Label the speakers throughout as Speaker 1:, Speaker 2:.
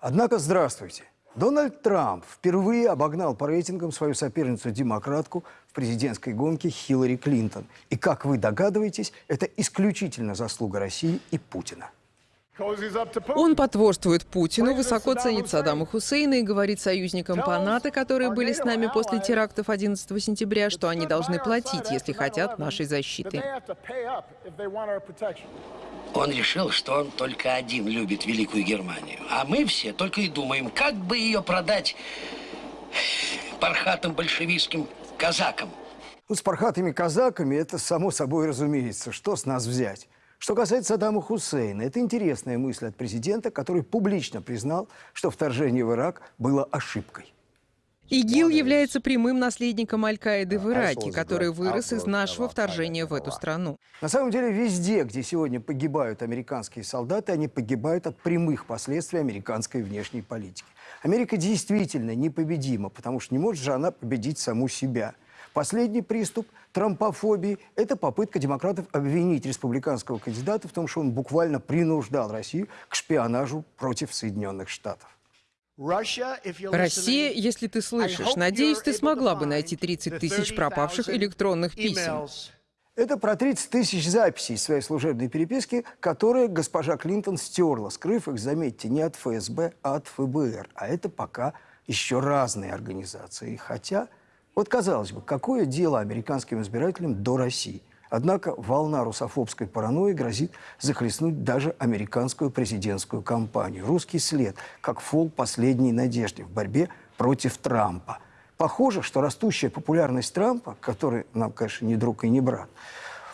Speaker 1: Однако, здравствуйте. Дональд Трамп впервые обогнал по рейтингам свою соперницу-демократку в президентской гонке Хиллари Клинтон. И, как вы догадываетесь, это исключительно заслуга России и Путина.
Speaker 2: Он потворствует Путину, высоко ценит Саддама Хусейна и говорит союзникам по НАТО, которые были с нами после терактов 11 сентября, что они должны платить, если хотят нашей защиты.
Speaker 3: Он решил, что он только один любит Великую Германию. А мы все только и думаем, как бы ее продать пархатым большевистским казакам.
Speaker 1: Ну, с пархатыми казаками это само собой разумеется. Что с нас взять? Что касается Саддама Хусейна, это интересная мысль от президента, который публично признал, что вторжение в Ирак было ошибкой.
Speaker 2: ИГИЛ является прямым наследником Аль-Каиды в Ираке, который вырос из нашего вторжения в эту страну.
Speaker 1: На самом деле, везде, где сегодня погибают американские солдаты, они погибают от прямых последствий американской внешней политики. Америка действительно непобедима, потому что не может же она победить саму себя. Последний приступ трампофобии – это попытка демократов обвинить республиканского кандидата в том, что он буквально принуждал Россию к шпионажу против Соединенных Штатов.
Speaker 2: Россия, если ты слышишь, надеюсь, ты смогла бы найти 30 тысяч пропавших электронных писем.
Speaker 1: Это про 30 тысяч записей своей служебной переписки, которые госпожа Клинтон стерла, скрыв их, заметьте, не от ФСБ, а от ФБР. А это пока еще разные организации. Хотя, вот казалось бы, какое дело американским избирателям до России – Однако волна русофобской паранойи грозит захлестнуть даже американскую президентскую кампанию. Русский след, как фол последней надежды в борьбе против Трампа. Похоже, что растущая популярность Трампа, который нам, конечно, не друг и не брат,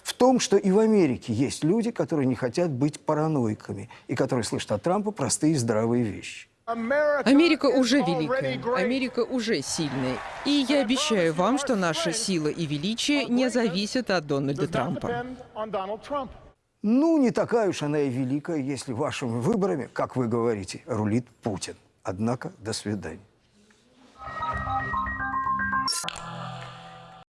Speaker 1: в том, что и в Америке есть люди, которые не хотят быть параноиками и которые слышат от Трампа простые здравые вещи.
Speaker 2: Америка уже великая, Америка уже сильная. И я обещаю вам, что наша сила и величие не зависят от Дональда Трампа.
Speaker 1: Ну, не такая уж она и великая, если вашими выборами, как вы говорите, рулит Путин. Однако, до свидания.